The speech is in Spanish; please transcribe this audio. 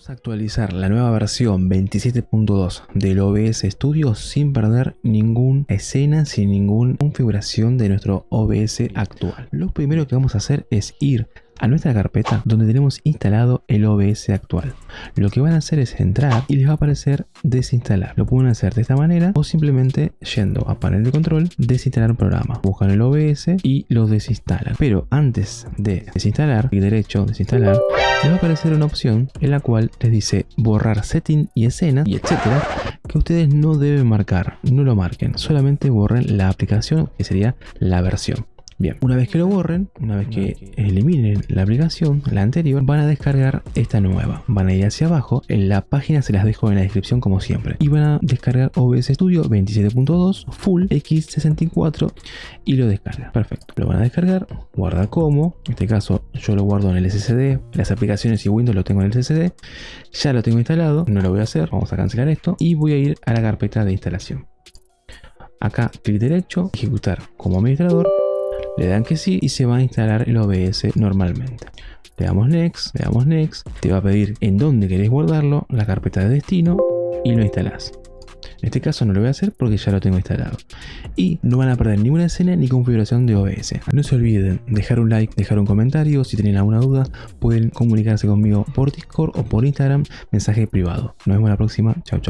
Vamos a actualizar la nueva versión 27.2 del OBS Studio sin perder ninguna escena, sin ninguna configuración de nuestro OBS actual. Lo primero que vamos a hacer es ir a nuestra carpeta donde tenemos instalado el OBS actual. Lo que van a hacer es entrar y les va a aparecer desinstalar. Lo pueden hacer de esta manera o simplemente yendo a panel de control, desinstalar un programa. Buscan el OBS y lo desinstalan. Pero antes de desinstalar, clic derecho, desinstalar, les va a aparecer una opción en la cual les dice borrar setting y escena y etcétera que ustedes no deben marcar, no lo marquen, solamente borren la aplicación que sería la versión. Bien, una vez que lo borren, una vez que eliminen la aplicación, la anterior, van a descargar esta nueva. Van a ir hacia abajo, en la página se las dejo en la descripción como siempre. Y van a descargar OBS Studio 27.2 Full X64 y lo descargan. Perfecto, lo van a descargar, guarda como, en este caso yo lo guardo en el SSD, las aplicaciones y Windows lo tengo en el SSD, ya lo tengo instalado, no lo voy a hacer, vamos a cancelar esto. Y voy a ir a la carpeta de instalación. Acá clic derecho, ejecutar como administrador le dan que sí y se va a instalar el OBS normalmente. Le damos Next, le damos Next, te va a pedir en dónde querés guardarlo, la carpeta de destino y lo instalás. En este caso no lo voy a hacer porque ya lo tengo instalado. Y no van a perder ninguna escena ni configuración de OBS. No se olviden dejar un like, dejar un comentario. Si tienen alguna duda pueden comunicarse conmigo por Discord o por Instagram, mensaje privado. Nos vemos la próxima. Chao, chao.